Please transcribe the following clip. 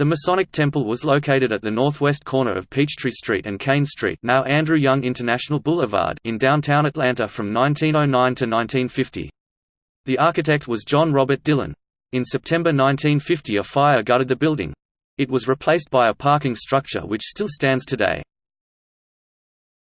The Masonic Temple was located at the northwest corner of Peachtree Street and Cain Street now Andrew Young International Boulevard in downtown Atlanta from 1909 to 1950. The architect was John Robert Dillon. In September 1950 a fire gutted the building. It was replaced by a parking structure which still stands today.